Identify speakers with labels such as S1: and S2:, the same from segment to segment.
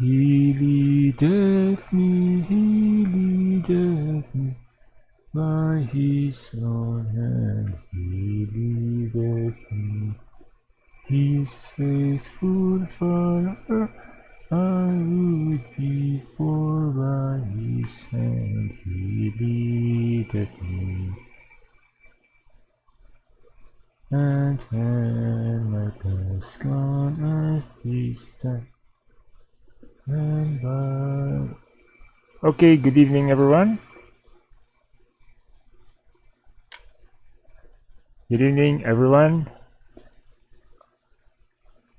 S1: He leadeth me, he leadeth me by his own hand. He leadeth me. He is faithful Okay, good evening everyone. Good evening everyone.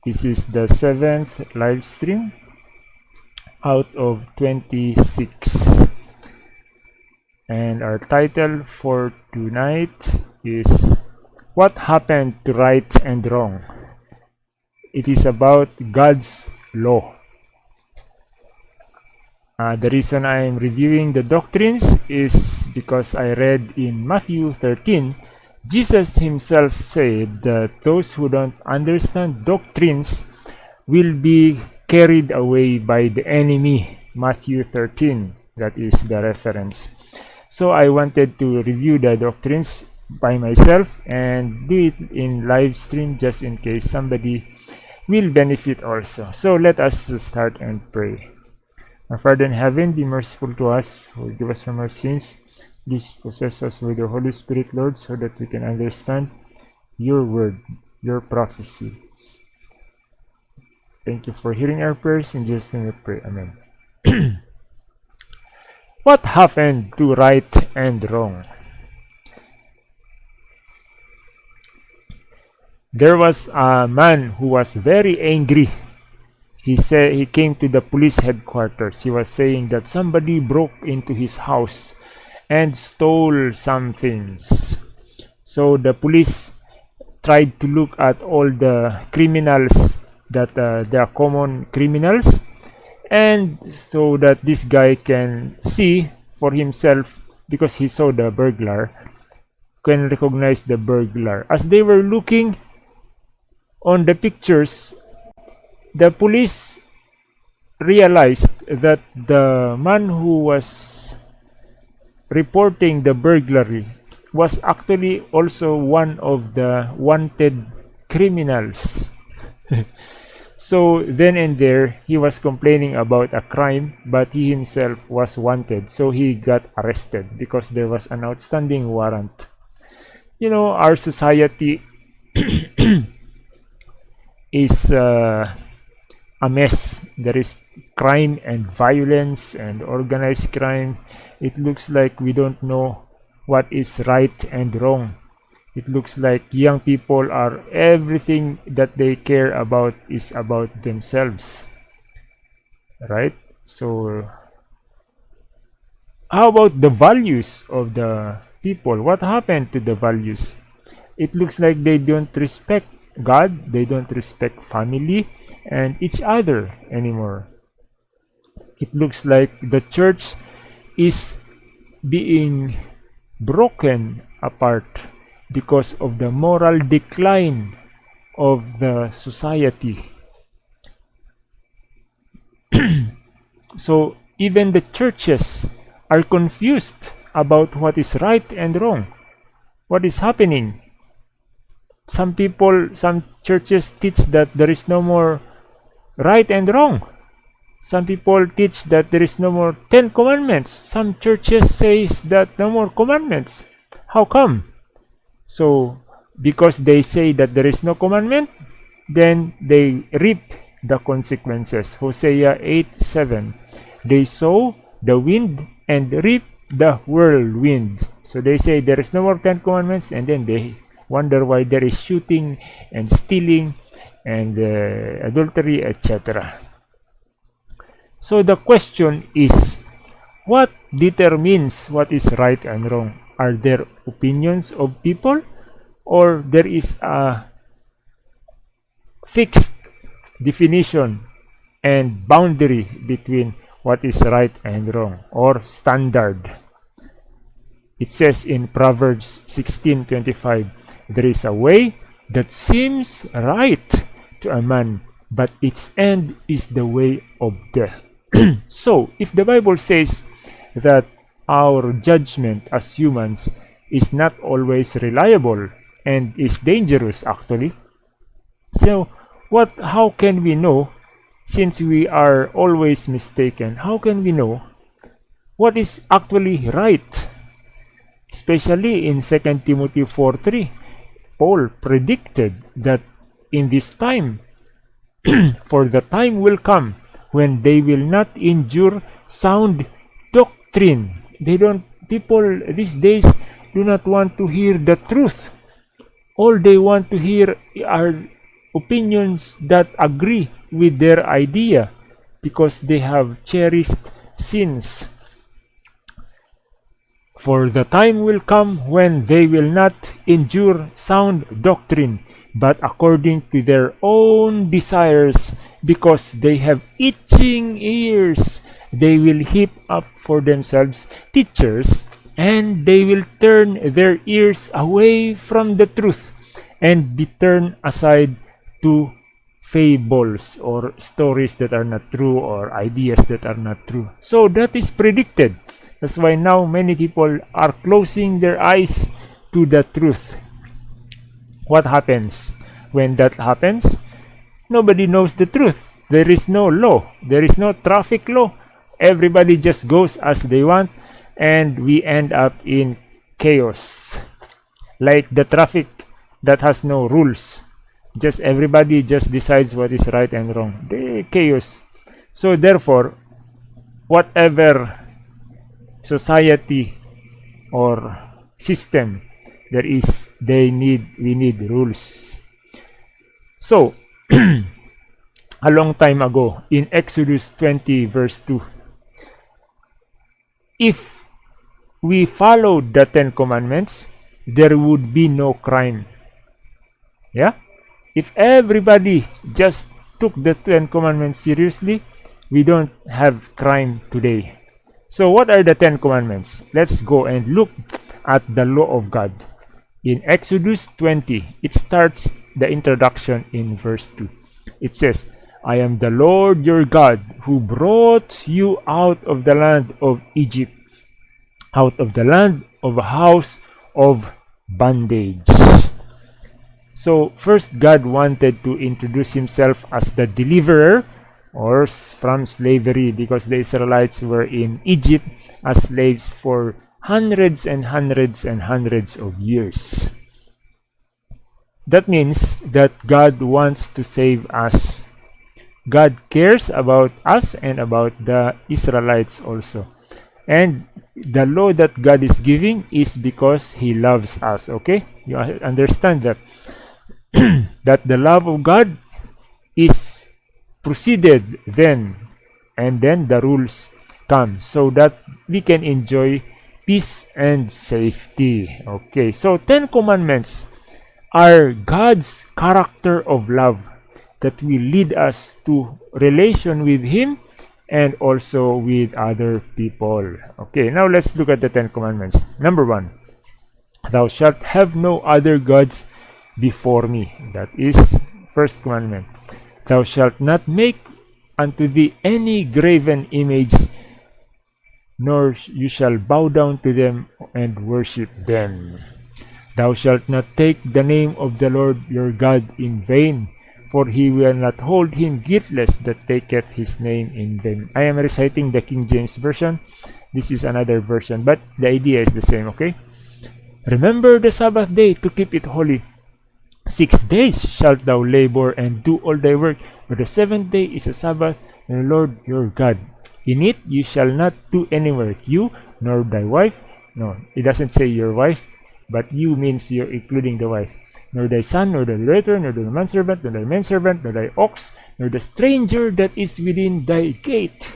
S1: This is the seventh live stream out of 26 and our title for tonight is what happened to right and wrong it is about God's law uh, the reason I am reviewing the doctrines is because I read in Matthew 13 Jesus himself said that those who don't understand doctrines will be carried away by the enemy Matthew 13 that is the reference. So I wanted to review the doctrines by myself and do it in live stream just in case somebody will benefit also. So let us start and pray our Father in heaven be merciful to us forgive us from our sins please possess us with the Holy Spirit Lord so that we can understand your word your prophecy Thank you for hearing our prayers. In Jesus' name we pray. Amen. what happened to right and wrong? There was a man who was very angry. He said he came to the police headquarters. He was saying that somebody broke into his house and stole some things. So the police tried to look at all the criminals that uh, they are common criminals and so that this guy can see for himself because he saw the burglar can recognize the burglar as they were looking on the pictures the police realized that the man who was reporting the burglary was actually also one of the wanted criminals So then and there, he was complaining about a crime, but he himself was wanted. So he got arrested because there was an outstanding warrant. You know, our society is uh, a mess. There is crime and violence and organized crime. It looks like we don't know what is right and wrong. It looks like young people are everything that they care about is about themselves. Right? So how about the values of the people? What happened to the values? It looks like they don't respect god they don't respect family and each other anymore it looks like the church is being broken apart because of the moral decline of the society. so even the churches are confused about what is right and wrong. What is happening? Some people, some churches teach that there is no more right and wrong. Some people teach that there is no more Ten Commandments. Some churches says that no more commandments. How come? So, because they say that there is no commandment, then they reap the consequences. Hosea 8 7. They sow the wind and reap the whirlwind. So they say there is no more Ten Commandments, and then they wonder why there is shooting and stealing and uh, adultery, etc. So the question is what determines what is right and wrong? are there opinions of people or there is a fixed definition and boundary between what is right and wrong or standard it says in proverbs 16:25 there is a way that seems right to a man but its end is the way of death. so, if the Bible says that our judgment as humans is not always reliable and is dangerous actually, so what how can we know since we are always mistaken how can we know what is actually right especially in 2 timothy 4 3 paul predicted that in this time for the time will come when they will not endure sound doctrine. They don't people these days do not want to hear the truth. All they want to hear are opinions that agree with their idea because they have cherished sins for the time will come when they will not endure sound doctrine but according to their own desires, because they have itching ears, they will heap up for themselves teachers, and they will turn their ears away from the truth and be turned aside to fables or stories that are not true or ideas that are not true. So that is predicted. That's why now many people are closing their eyes to the truth what happens when that happens? Nobody knows the truth. There is no law. There is no traffic law. Everybody just goes as they want and we end up in chaos. Like the traffic that has no rules. Just everybody just decides what is right and wrong. The chaos. So therefore, whatever society or system there is they need we need rules. So a long time ago in exodus 20 verse 2 if we followed the ten commandments there would be no crime. Yeah? If everybody just took the ten commandments seriously we don't have crime today so what are the ten commandments let's go and look at the law of god in Exodus 20, it starts the introduction in verse 2. It says, I am the Lord your God who brought you out of the land of Egypt, out of the land of a house of bondage. So first God wanted to introduce himself as the deliverer or from slavery because the Israelites were in Egypt as slaves for hundreds and hundreds and hundreds of years. That means that God wants to save us. God cares about us and about the Israelites also. And the law that God is giving is because He loves us. Okay? You understand that? that the love of God is proceeded then and then the rules come so that we can enjoy peace and safety. Okay, so Ten Commandments are God's character of love that will lead us to relation with Him and also with other people. Okay, now let's look at the Ten Commandments. Number one, thou shalt have no other gods before me. That is first commandment. Thou shalt not make unto thee any graven image nor you shall bow down to them and worship them. Thou shalt not take the name of the Lord your God in vain, for he will not hold him guiltless that taketh his name in vain. I am reciting the King James Version. This is another version, but the idea is the same, okay? Remember the Sabbath day to keep it holy. Six days shalt thou labor and do all thy work, but the seventh day is a Sabbath, and the Lord your God. In it you shall not do any work, you nor thy wife. No, it doesn't say your wife, but you means you're including the wife. Nor thy son, nor thy daughter, nor thy manservant, nor thy manservant, nor thy ox, nor the stranger that is within thy gate.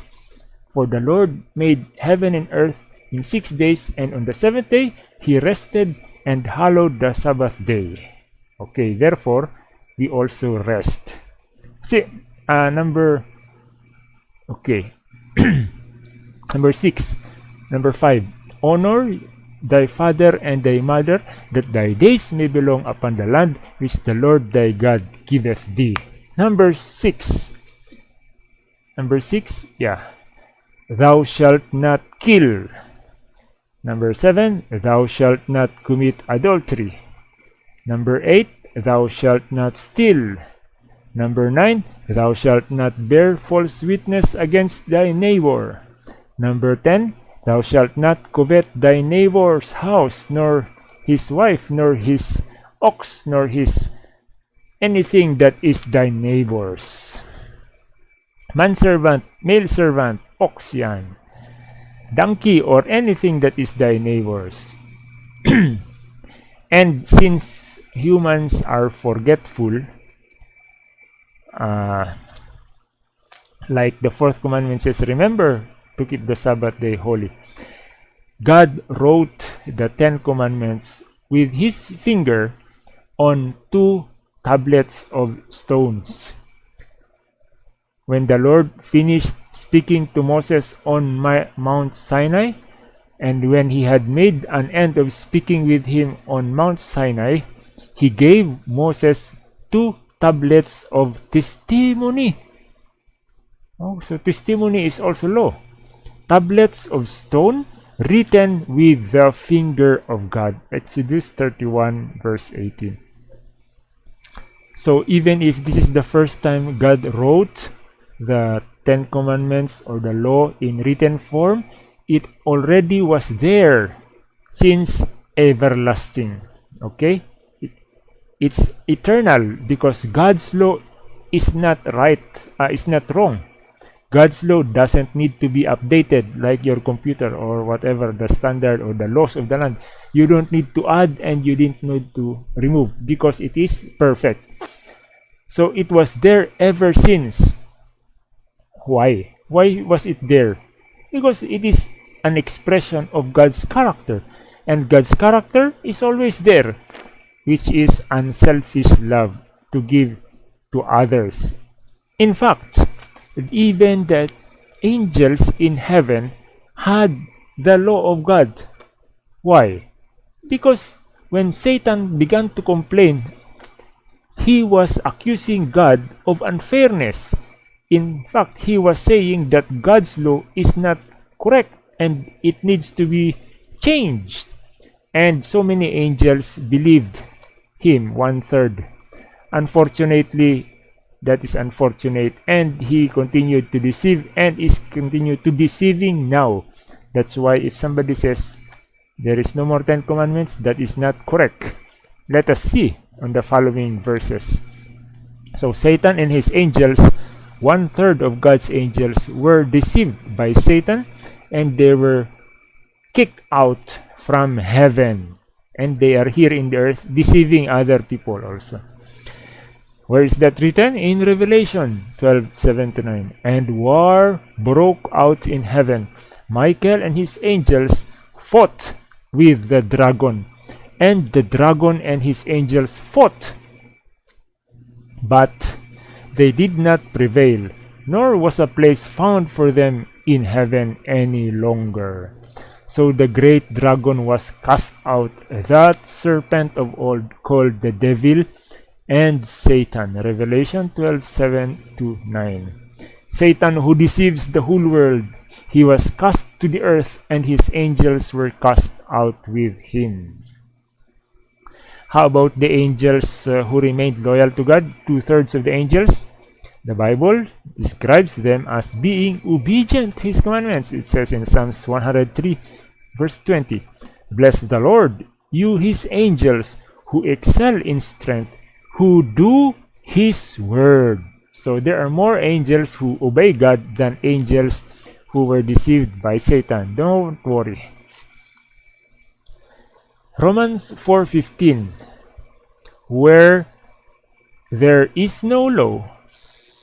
S1: For the Lord made heaven and earth in six days, and on the seventh day he rested and hallowed the Sabbath day. Okay, therefore, we also rest. See, uh, number, okay, number six number five honor thy father and thy mother that thy days may be long upon the land which the lord thy god giveth thee number six Number 6, yeah. Thou shalt not kill. Number 7, thou shalt not commit adultery. Number 8, thou shalt not steal. Number 9, thou shalt not bear false witness against thy neighbor. Number 10, thou shalt not covet thy neighbor's house, nor his wife, nor his ox, nor his anything that is thy neighbor's. Manservant, male servant, ox yan. Donkey or anything that is thy neighbor's. and since humans are forgetful, uh, like the fourth commandment says, remember to keep the Sabbath day holy. God wrote the Ten Commandments with his finger on two tablets of stones. When the Lord finished speaking to Moses on Mount Sinai, and when he had made an end of speaking with him on Mount Sinai, he gave Moses two tablets of testimony. Oh, so testimony is also law. Tablets of stone written with the finger of God. Exodus 31 verse 18. So even if this is the first time God wrote the Ten Commandments or the law in written form, it already was there since everlasting. Okay? It, it's eternal because God's law is not right, uh, is not wrong. God's law doesn't need to be updated like your computer or whatever the standard or the laws of the land. You don't need to add and you didn't need to remove because it is perfect. So it was there ever since. Why? Why was it there? Because it is an expression of God's character. And God's character is always there, which is unselfish love to give to others. In fact, even the angels in heaven had the law of God. Why? Because when Satan began to complain, he was accusing God of unfairness in fact, he was saying that God's law is not correct and it needs to be changed. And so many angels believed him, one third. Unfortunately, that is unfortunate. And he continued to deceive and is continued to deceiving now. That's why if somebody says there is no more Ten Commandments, that is not correct. Let us see on the following verses. So Satan and his angels one third of God's angels were deceived by Satan and they were kicked out from heaven and they are here in the earth deceiving other people also. Where is that written? In Revelation 12 7 to 9. And war broke out in heaven. Michael and his angels fought with the dragon, and the dragon and his angels fought. But they did not prevail, nor was a place found for them in heaven any longer. So the great dragon was cast out, that serpent of old called the devil and Satan. Revelation 12 7 to 9. Satan, who deceives the whole world, he was cast to the earth, and his angels were cast out with him. How about the angels uh, who remained loyal to God? Two thirds of the angels. The Bible describes them as being obedient to His commandments. It says in Psalms 103, verse 20, Bless the Lord, you His angels, who excel in strength, who do His word. So there are more angels who obey God than angels who were deceived by Satan. Don't worry. Romans 4:15 Where there is no law,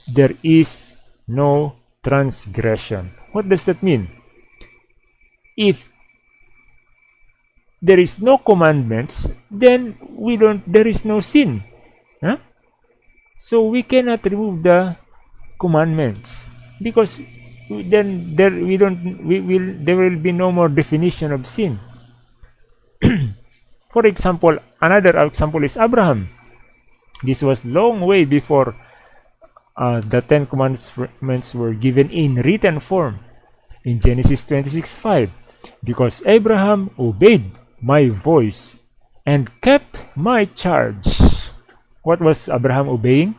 S1: there is no transgression. What does that mean? If there is no commandments, then we don't there is no sin. Huh? So we cannot remove the commandments because then there we don't we will there will be no more definition of sin. For example, another example is Abraham. This was long way before uh, the Ten Commandments were given in written form in Genesis 26 5 because Abraham obeyed my voice and kept my charge. What was Abraham obeying?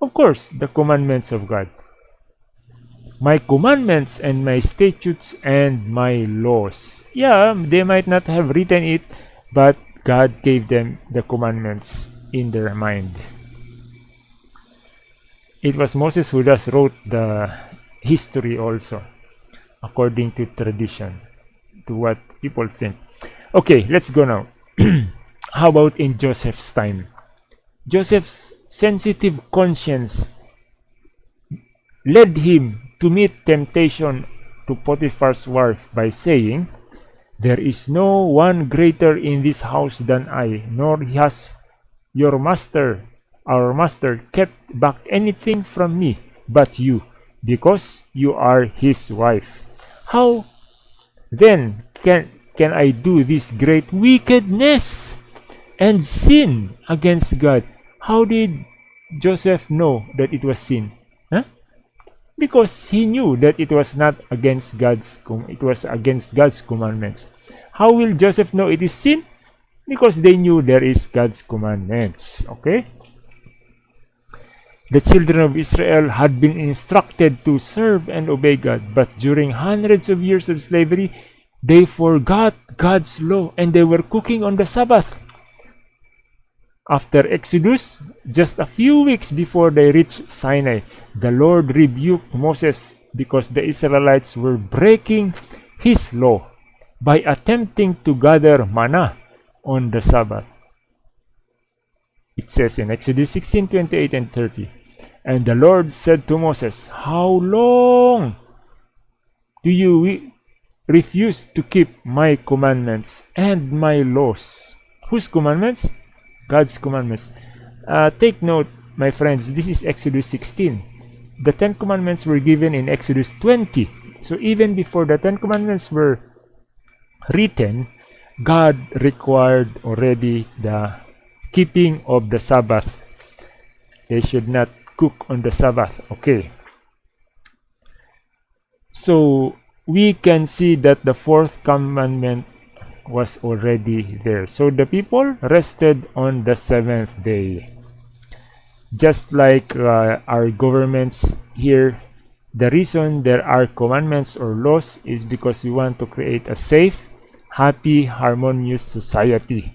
S1: Of course, the commandments of God. My commandments and my statutes and my laws. Yeah, they might not have written it, but God gave them the commandments in their mind. It was Moses who just wrote the history also, according to tradition, to what people think. Okay, let's go now. How about in Joseph's time? Joseph's sensitive conscience led him to meet temptation to Potiphar's wife by saying, There is no one greater in this house than I, nor has your master, our master, kept back anything from me but you, because you are his wife. How then can, can I do this great wickedness and sin against God? How did Joseph know that it was sin? Huh? because he knew that it was not against God's it was against God's commandments. How will Joseph know it is sin? Because they knew there is God's commandments. Okay? The children of Israel had been instructed to serve and obey God, but during hundreds of years of slavery, they forgot God's law and they were cooking on the Sabbath. After Exodus, just a few weeks before they reached Sinai, the Lord rebuked Moses because the Israelites were breaking his law by attempting to gather manna on the Sabbath. It says in Exodus 16 28 and 30, And the Lord said to Moses, How long do you refuse to keep my commandments and my laws? Whose commandments? God's commandments. Uh, take note, my friends, this is Exodus 16. The Ten Commandments were given in Exodus 20. So even before the Ten Commandments were written, God required already the keeping of the Sabbath. They should not cook on the Sabbath. Okay. So we can see that the fourth commandment was already there. So the people rested on the seventh day. Just like uh, our governments here, the reason there are commandments or laws is because we want to create a safe, happy, harmonious society.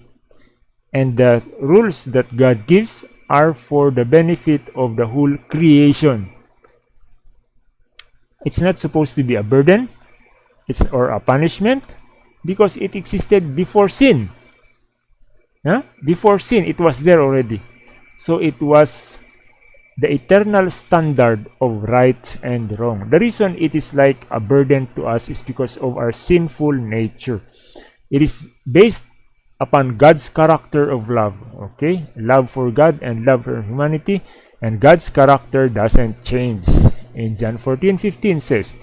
S1: And the rules that God gives are for the benefit of the whole creation. It's not supposed to be a burden it's or a punishment because it existed before sin. Huh? Before sin, it was there already. So it was the eternal standard of right and wrong. The reason it is like a burden to us is because of our sinful nature. It is based upon God's character of love. Okay? Love for God and love for humanity. And God's character doesn't change. In John 14 15 says,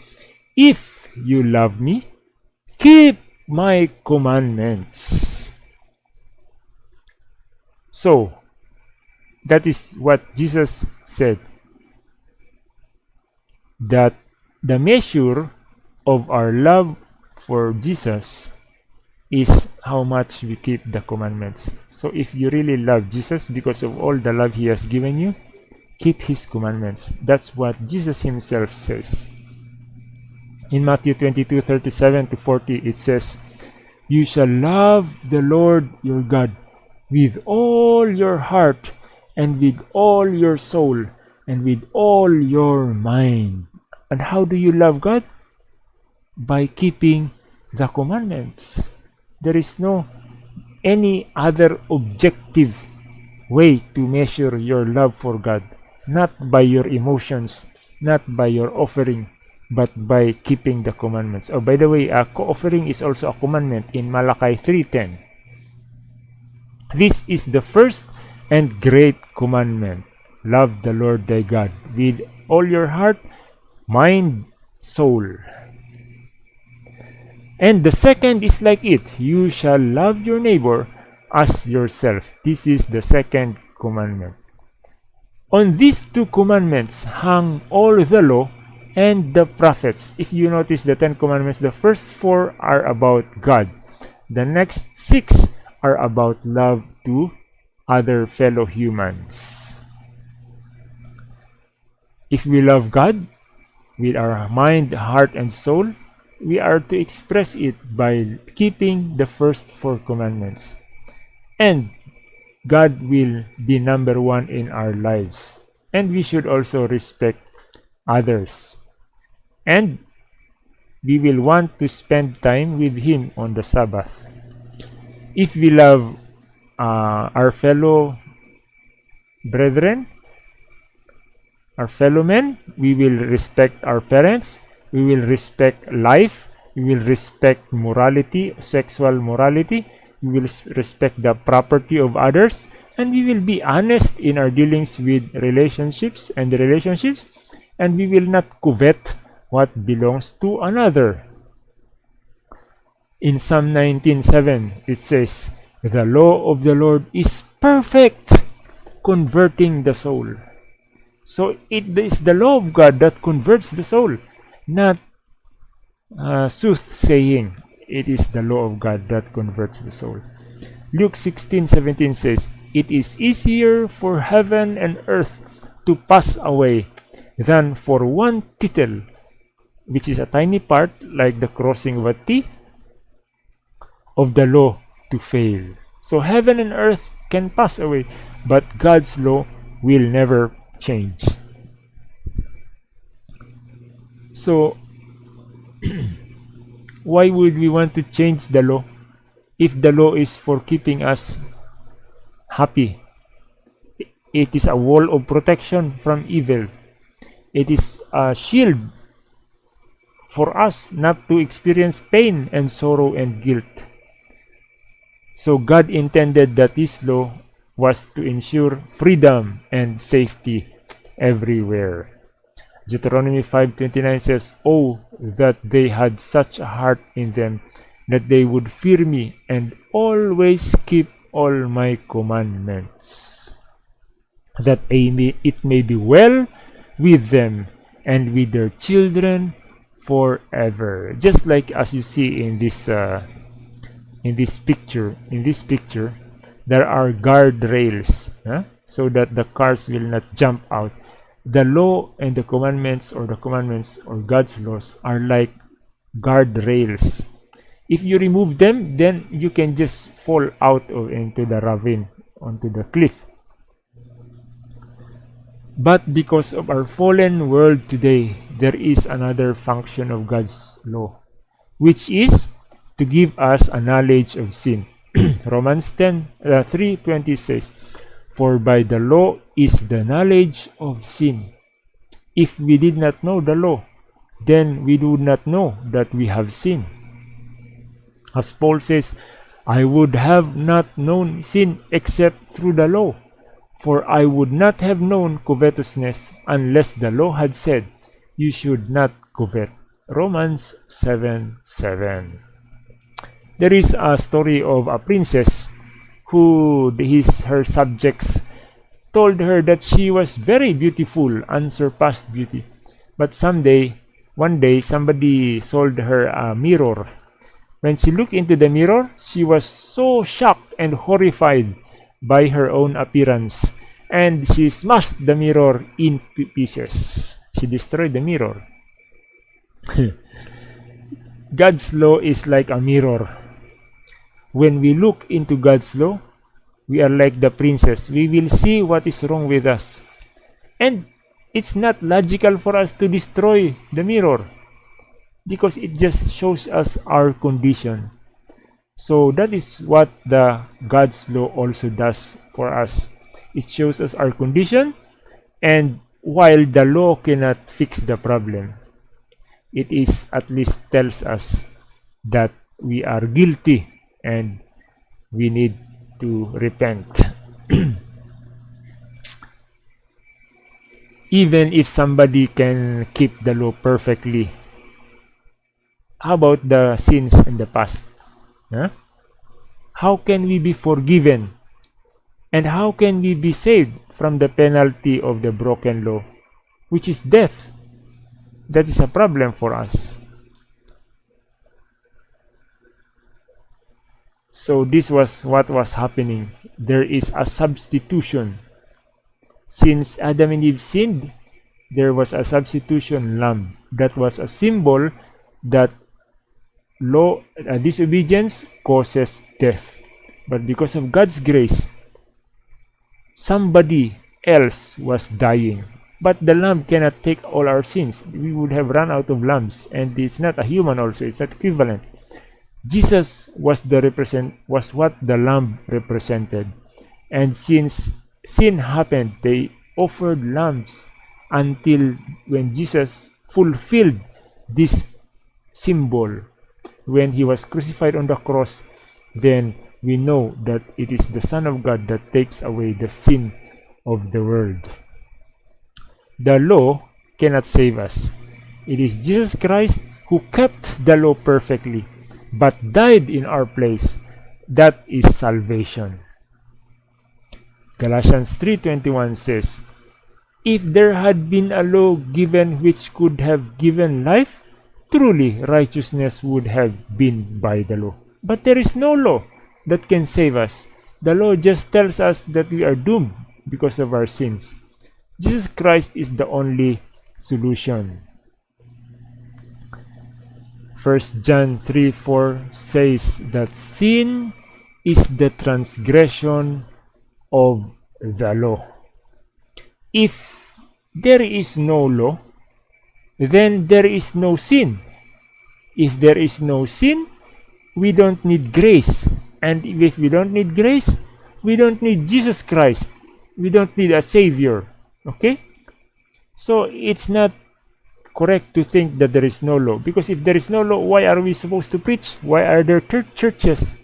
S1: If you love me, keep my commandments. So, that is what Jesus said. That the measure of our love for Jesus is how much we keep the commandments. So if you really love Jesus because of all the love he has given you, keep his commandments. That's what Jesus himself says. In Matthew 22 37 to 40, it says, You shall love the Lord your God with all your heart, and with all your soul, and with all your mind. And how do you love God? By keeping the commandments. There is no any other objective way to measure your love for God. Not by your emotions, not by your offering, but by keeping the commandments. Oh, by the way, uh, a co offering is also a commandment in Malachi 3.10. This is the first and great commandment. Love the Lord thy God with all your heart, mind, soul. And the second is like it. You shall love your neighbor as yourself. This is the second commandment. On these two commandments hang all the law and the prophets. If you notice the Ten Commandments, the first four are about God. The next six are about love to other fellow humans. If we love God with our mind, heart, and soul, we are to express it by keeping the first four commandments. And God will be number one in our lives. And we should also respect others. And we will want to spend time with Him on the Sabbath. If we love uh, our fellow brethren, our fellow men, we will respect our parents, we will respect life, we will respect morality, sexual morality, we will respect the property of others, and we will be honest in our dealings with relationships and the relationships, and we will not covet what belongs to another. In Psalm 19:7 it says, "The law of the Lord is perfect, converting the soul." So it is the law of God that converts the soul, not uh, soothsaying. It is the law of God that converts the soul. Luke 16:17 says, "It is easier for heaven and earth to pass away than for one tittle, which is a tiny part like the crossing of a T, of the law to fail." So heaven and earth can pass away, but God's law will never change. So, why would we want to change the law if the law is for keeping us happy? It is a wall of protection from evil. It is a shield for us not to experience pain and sorrow and guilt. So God intended that this law was to ensure freedom and safety everywhere. Deuteronomy 5:29 says, "Oh that they had such a heart in them that they would fear me and always keep all my commandments, that it may be well with them and with their children forever." Just like as you see in this uh, in this picture, in this picture, there are guardrails huh? so that the cars will not jump out the law and the commandments or the commandments or God's laws are like guardrails. If you remove them, then you can just fall out of into the ravine, onto the cliff. But because of our fallen world today, there is another function of God's law, which is to give us a knowledge of sin. Romans 10 uh, 3:20 says, For by the law is the knowledge of sin. If we did not know the law, then we would not know that we have sinned. As Paul says, I would have not known sin except through the law, for I would not have known covetousness unless the law had said, You should not covet. Romans 7 7. There is a story of a princess who his her subjects told her that she was very beautiful, unsurpassed beauty. But someday, one day, somebody sold her a mirror. When she looked into the mirror, she was so shocked and horrified by her own appearance, and she smashed the mirror in pieces. She destroyed the mirror. God's law is like a mirror when we look into God's law, we are like the princess. We will see what is wrong with us. And it's not logical for us to destroy the mirror because it just shows us our condition. So that is what the God's law also does for us. It shows us our condition and while the law cannot fix the problem, it is at least tells us that we are guilty and we need to repent. Even if somebody can keep the law perfectly, how about the sins in the past? Huh? How can we be forgiven? And how can we be saved from the penalty of the broken law, which is death. That is a problem for us. So this was what was happening. There is a substitution. Since Adam and Eve sinned, there was a substitution lamb. That was a symbol that law uh, disobedience causes death. But because of God's grace, somebody else was dying. But the lamb cannot take all our sins. We would have run out of lambs, and it's not a human also, it's not equivalent. Jesus was the represent was what the lamb represented. And since sin happened, they offered lambs until when Jesus fulfilled this symbol when he was crucified on the cross, then we know that it is the Son of God that takes away the sin of the world. The law cannot save us. It is Jesus Christ who kept the law perfectly, but died in our place. That is salvation. Galatians 3.21 says, If there had been a law given which could have given life, truly righteousness would have been by the law. But there is no law that can save us. The law just tells us that we are doomed because of our sins. Jesus Christ is the only solution. 1 John 3 4 says that sin is the transgression of the law. If there is no law, then there is no sin. If there is no sin, we don't need grace. And if we don't need grace, we don't need Jesus Christ. We don't need a Savior. Okay? So it's not correct to think that there is no law. Because if there is no law, why are we supposed to preach? Why are there churches?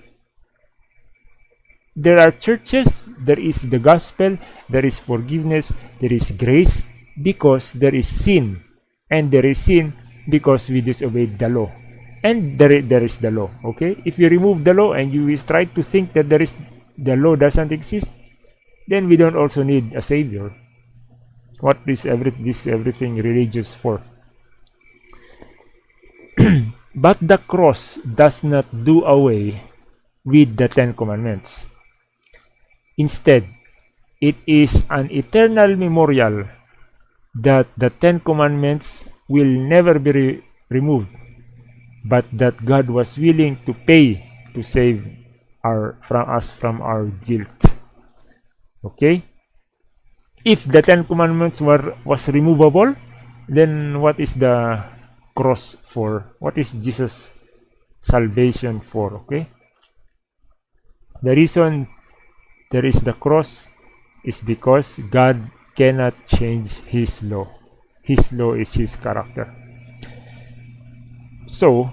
S1: There are churches, there is the gospel, there is forgiveness, there is grace, because there is sin and there is sin because we disobeyed the law and there, there is the law okay? If you remove the law and you try to think that there is the law doesn't exist then we don't also need a savior. What is every this everything religious for? But the cross does not do away with the ten commandments. Instead it is an eternal memorial that the Ten Commandments will never be re removed, but that God was willing to pay to save our from us from our guilt. Okay? If the Ten Commandments were was removable, then what is the cross for? What is Jesus' salvation for? Okay? The reason there is the cross is because God cannot change his law. His law is his character. So,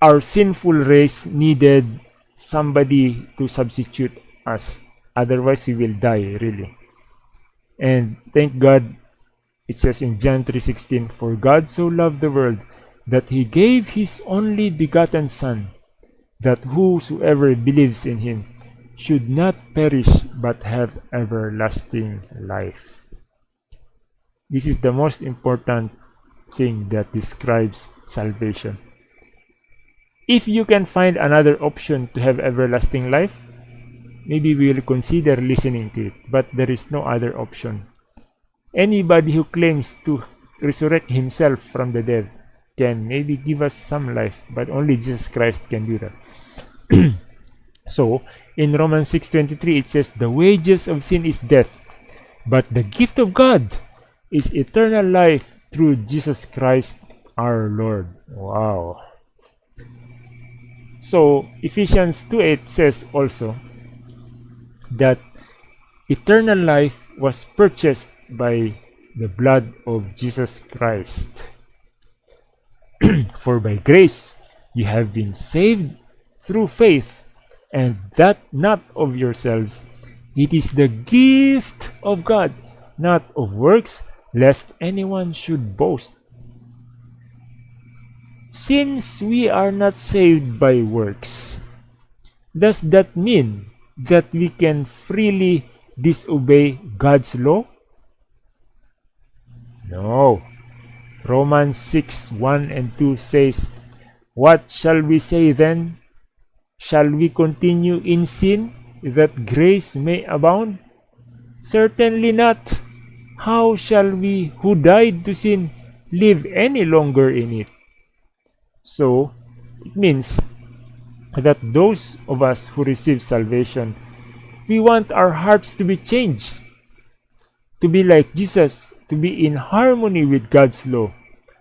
S1: our sinful race needed somebody to substitute us. Otherwise, we will die, really. And thank God, it says in John 3.16, For God so loved the world that he gave his only begotten Son, that whosoever believes in him should not perish but have everlasting life. This is the most important thing that describes salvation. If you can find another option to have everlasting life, maybe we will consider listening to it, but there is no other option. Anybody who claims to resurrect himself from the dead can maybe give us some life, but only Jesus Christ can do that. so, in Romans 6.23, it says, The wages of sin is death, but the gift of God is eternal life through Jesus Christ our Lord. Wow. So, Ephesians 2.8 says also that eternal life was purchased by the blood of Jesus Christ. For by grace you have been saved through faith and that not of yourselves. It is the gift of God, not of works, lest anyone should boast. Since we are not saved by works, does that mean that we can freely disobey God's law? No. Romans 6 1 and 2 says, What shall we say then? Shall we continue in sin that grace may abound? Certainly not. How shall we who died to sin live any longer in it? So, it means that those of us who receive salvation, we want our hearts to be changed, to be like Jesus, to be in harmony with God's law,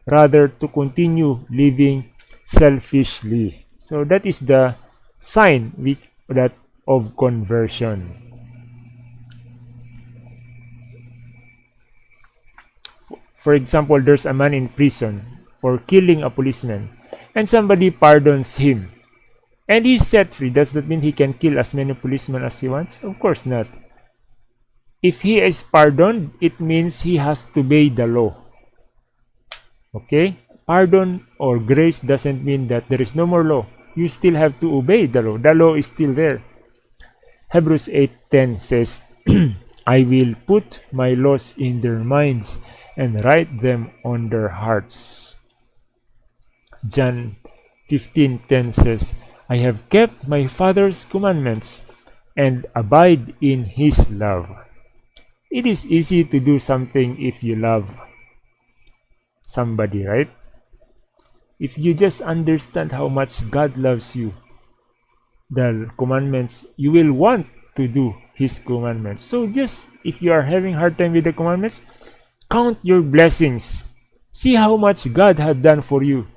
S1: rather to continue living selfishly. So that is the sign which, that of conversion. For example, there's a man in prison for killing a policeman and somebody pardons him and he's set free. Does that mean he can kill as many policemen as he wants? Of course not. If he is pardoned, it means he has to obey the law. Okay? Pardon or grace doesn't mean that there is no more law. You still have to obey the law. The law is still there. Hebrews 8:10 says, I will put my laws in their minds and write them on their hearts. John 15:10 says, I have kept my Father's commandments and abide in his love. It is easy to do something if you love somebody, right? If you just understand how much God loves you, the commandments, you will want to do his commandments. So just if you are having hard time with the commandments, count your blessings. See how much God had done for you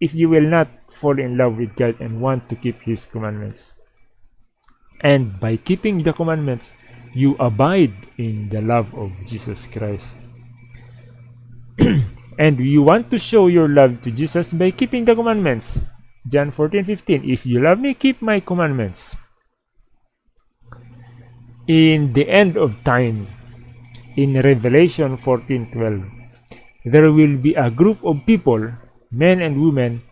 S1: if you will not fall in love with God and want to keep his commandments. And by keeping the commandments, you abide in the love of Jesus Christ. and you want to show your love to Jesus by keeping the commandments. John 14 15 If you love me, keep my commandments. In the end of time, in Revelation 14 12, there will be a group of people, men and women,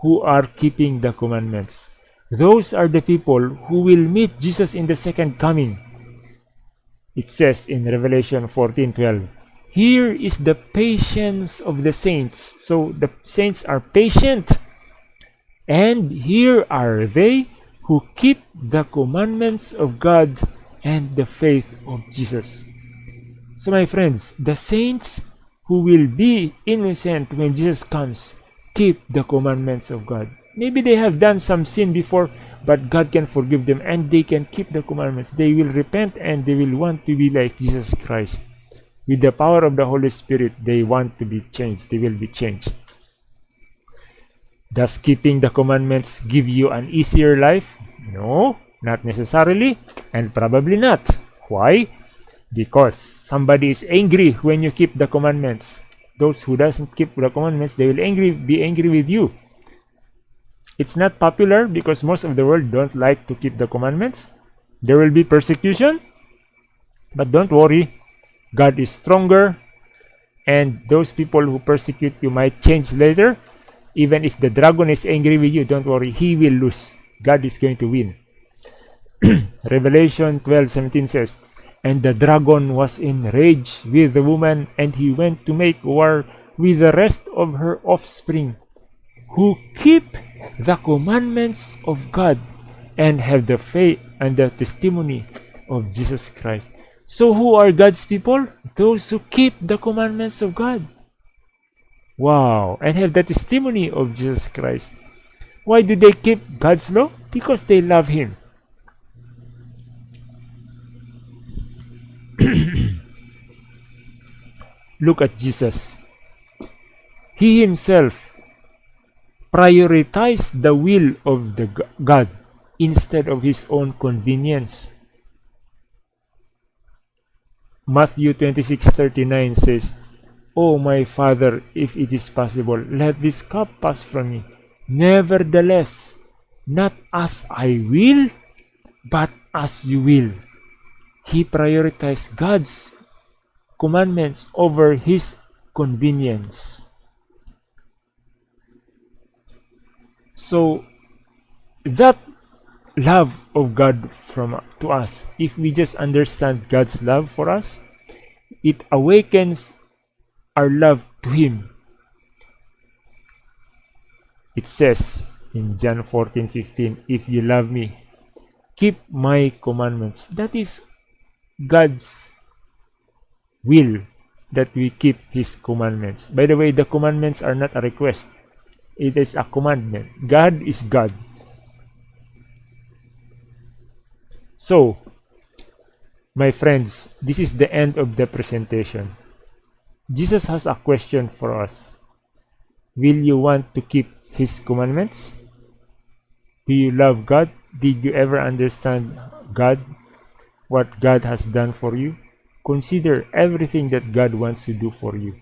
S1: who are keeping the commandments. Those are the people who will meet Jesus in the second coming. It says in Revelation 14:12, here is the patience of the saints. So the saints are patient. And here are they who keep the commandments of God and the faith of Jesus. So my friends, the saints who will be innocent when Jesus comes keep the commandments of God. Maybe they have done some sin before, but God can forgive them and they can keep the commandments. They will repent and they will want to be like Jesus Christ. With the power of the Holy Spirit, they want to be changed. They will be changed. Does keeping the commandments give you an easier life? No, not necessarily, and probably not. Why? Because somebody is angry when you keep the commandments. Those who doesn't keep the commandments, they will angry, be angry with you. It's not popular because most of the world don't like to keep the commandments. There will be persecution, but don't worry. God is stronger, and those people who persecute you might change later. Even if the dragon is angry with you, don't worry, he will lose. God is going to win. Revelation 12 17 says, And the dragon was enraged with the woman, and he went to make war with the rest of her offspring, who keep the commandments of God and have the faith and the testimony of Jesus Christ. So who are God's people? Those who keep the commandments of God. Wow, and have the testimony of Jesus Christ. Why do they keep God's law? Because they love Him. Look at Jesus. He himself prioritized the will of the God instead of his own convenience. Matthew 26:39 says, "O my Father, if it is possible, let this cup pass from me. Nevertheless, not as I will, but as you will." He prioritized God's commandments over his convenience. So that love of God from to us, if we just understand God's love for us, it awakens our love to Him. It says in John 14 15, If you love me, keep my commandments. That is God's will that we keep His commandments. By the way, the commandments are not a request, it is a commandment. God is God. So, my friends, this is the end of the presentation. Jesus has a question for us. Will you want to keep His commandments? Do you love God? Did you ever understand God? What God has done for you? Consider everything that God wants to do for you.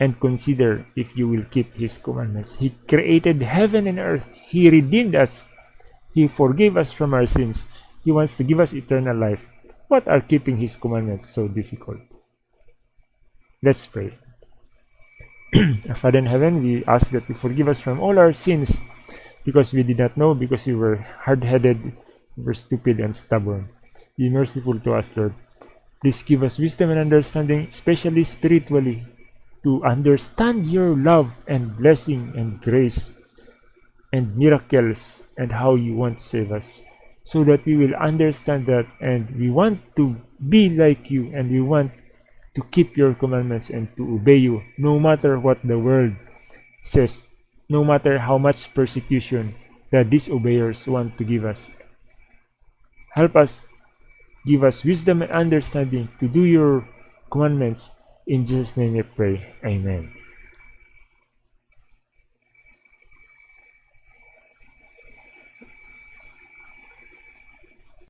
S1: And consider if you will keep His commandments. He created heaven and earth. He redeemed us. He forgave us from our sins. He wants to give us eternal life. What are keeping His commandments so difficult? Let's pray. Father in heaven, we ask that you forgive us from all our sins because we did not know, because we were hard-headed, we were stupid and stubborn. Be merciful to us, Lord. Please give us wisdom and understanding, especially spiritually, to understand your love and blessing and grace and miracles and how you want to save us so that we will understand that and we want to be like you and we want to keep your commandments and to obey you no matter what the world says no matter how much persecution the disobeyers want to give us help us give us wisdom and understanding to do your commandments. In jesus name we pray. Amen